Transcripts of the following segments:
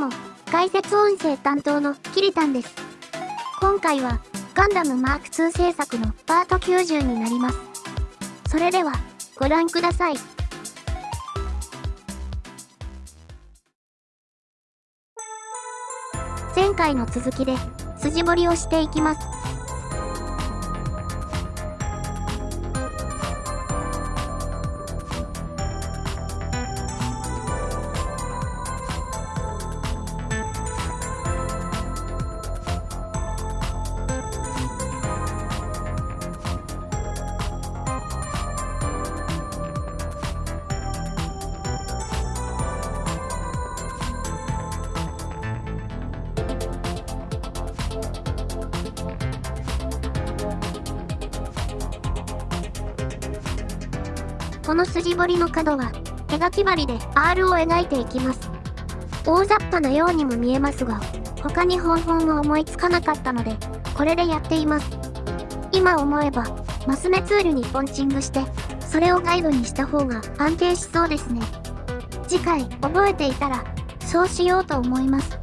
も、解説音声担当のキリタンです。今回は、ガンダムマーク2制作のパート90になります。それでは、ご覧ください。前回の続きで、筋彫りをしていきます。この筋彫りの角は、手書き針で R を描いていきます。大雑把なようにも見えますが、他に方法が思いつかなかったので、これでやっています。今思えば、マス目ツールにポンチングして、それをガイドにした方が安定しそうですね。次回覚えていたら、そうしようと思います。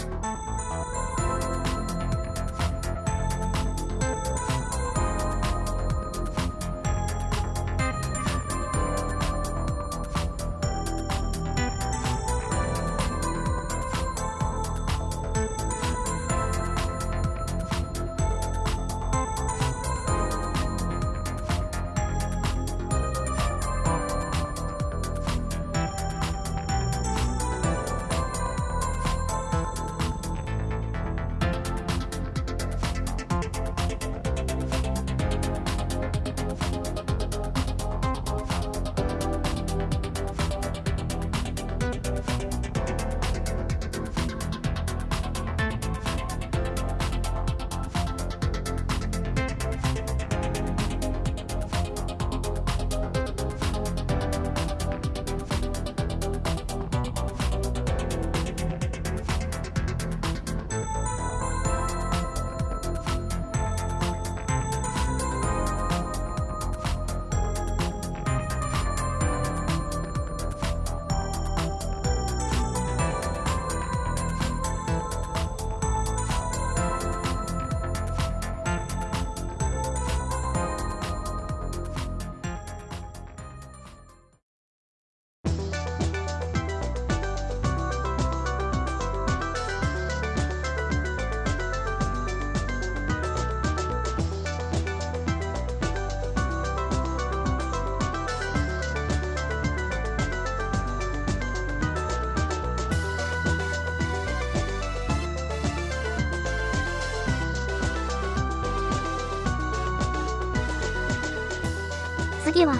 次は、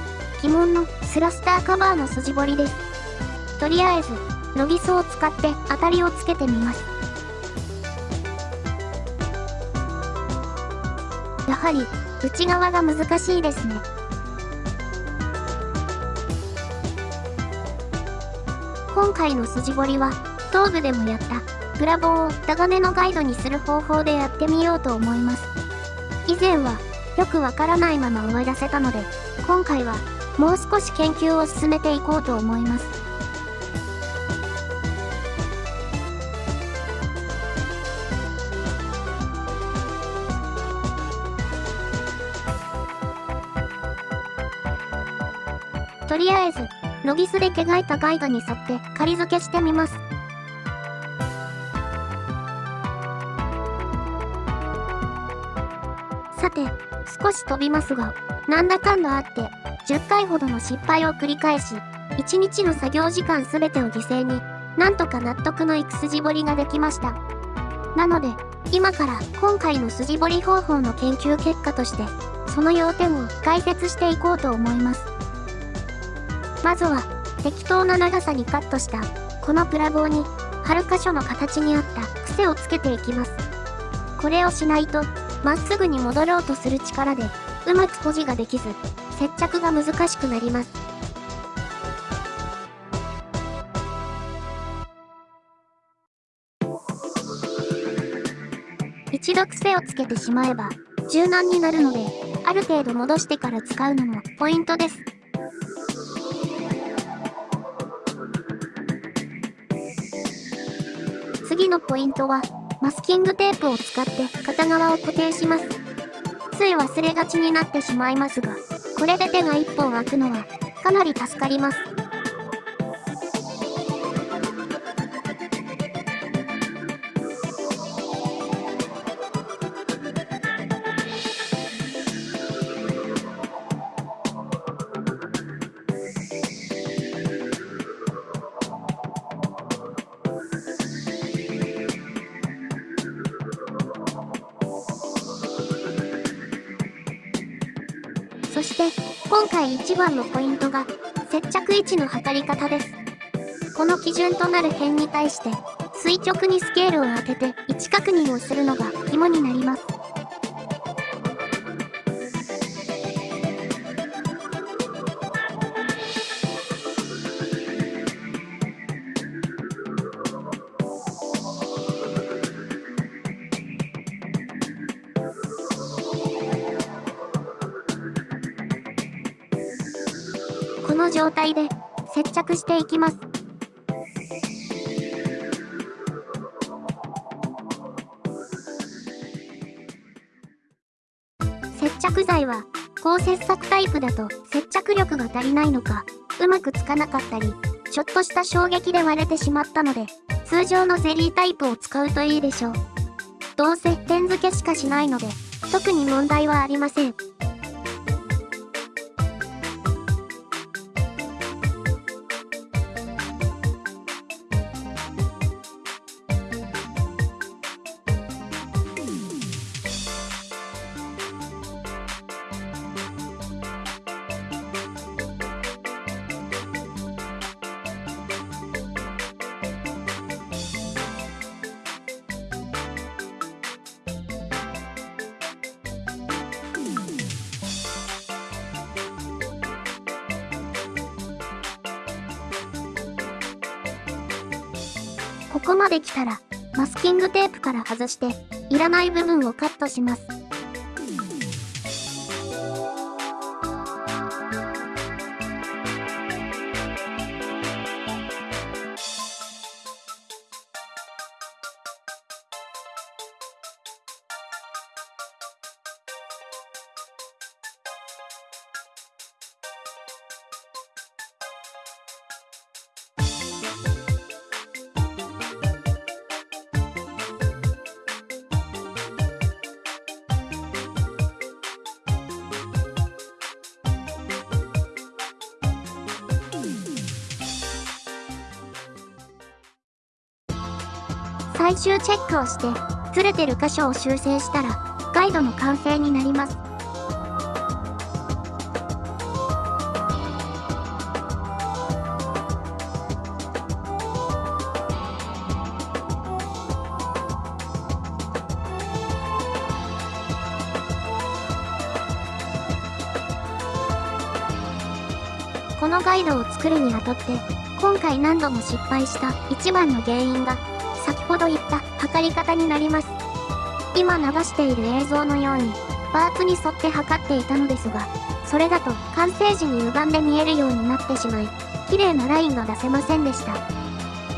鬼門のスラスターカバーの筋彫りです。とりあえず、ノギソを使って当たりをつけてみます。やはり、内側が難しいですね。今回の筋彫りは、頭部でもやった、プラ棒をタガネのガイドにする方法でやってみようと思います。以前は、よくわからないまま思い出せたので、今回はもう少し研究を進めていこうと思います。とりあえず、ノギスで描いたガイドに沿って仮付けしてみます。さて、少し飛びますが、なんだかんだあって、10回ほどの失敗を繰り返し、1日の作業時間すべてを犠牲に、なんとか納得のいく筋彫りができました。なので、今から今回の筋彫り方法の研究結果として、その要点を解説していこうと思います。まずは、適当な長さにカットした、このプラ棒に、貼る箇所の形に合った癖をつけていきます。これをしないと、まっすぐに戻ろうとする力で、うまく保持ができず、接着が難しくなります。一度癖をつけてしまえば、柔軟になるので、ある程度戻してから使うのもポイントです。次のポイントは、マスキングテープを使って片側を固定します。つい忘れがちになってしまいますが、これで手が一本開くのは、かなり助かります。今回一番のポイントが、接着位置の測り方です。この基準となる辺に対して、垂直にスケールを当てて位置確認をするのが肝になります。の状態で接着していきます。接着剤は高切削タイプだと接着力が足りないのか、うまくつかなかったり、ちょっとした衝撃で割れてしまったので、通常のゼリータイプを使うといいでしょう。どうせ点付けしかしないので、特に問題はありません。ここまで来たら、マスキングテープから外して、いらない部分をカットします。最終チェックをして、ずれてる箇所を修正したら、ガイドの完成になります。このガイドを作るにあたって、今回何度も失敗した一番の原因が、測り方になります。今流している映像のように、パーツに沿って測っていたのですが、それだと完成時に歪んで見えるようになってしまい、綺麗なラインが出せませんでした。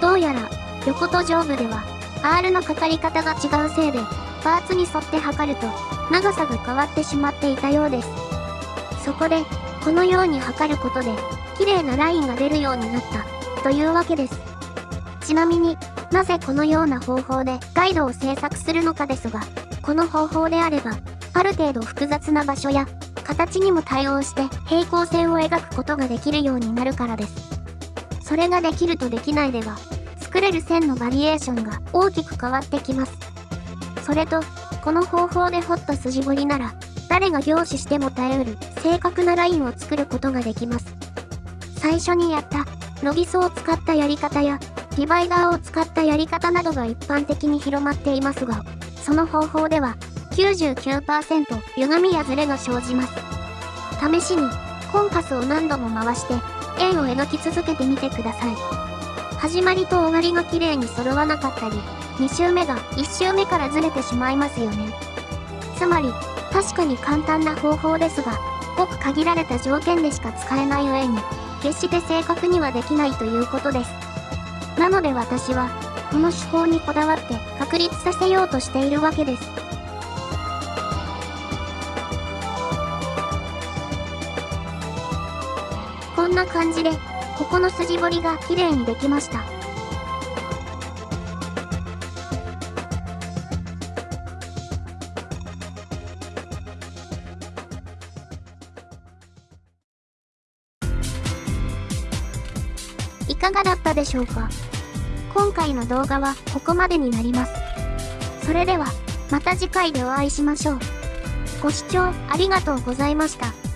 どうやら、横と上部では、R の測り方が違うせいで、パーツに沿って測ると、長さが変わってしまっていたようです。そこで、このように測ることで、綺麗なラインが出るようになった、というわけです。ちなみに、なぜこのような方法でガイドを制作するのかですが、この方法であれば、ある程度複雑な場所や形にも対応して平行線を描くことができるようになるからです。それができるとできないでは、作れる線のバリエーションが大きく変わってきます。それと、この方法で彫った筋彫りなら、誰が凝視しても耐えうる正確なラインを作ることができます。最初にやったロギソを使ったやり方やディバイダーを使ったやり方などが一般的に広まっていますが、その方法では99%歪みやズレが生じます。試しにコンパスを何度も回して円を描き続けてみてください。始まりと終わりが綺麗に揃わなかったり、2周目が1周目からずれてしまいますよね。つまり、確かに簡単な方法ですが、ごく限られた条件でしか使えない上に、決して正確にはできないということです。なので私は、この手法にこだわって確立させようとしているわけです。こんな感じで、ここの筋彫りが綺麗にできました。がだったでしょうか今回の動画はここまでになります。それでは、また次回でお会いしましょう。ご視聴ありがとうございました。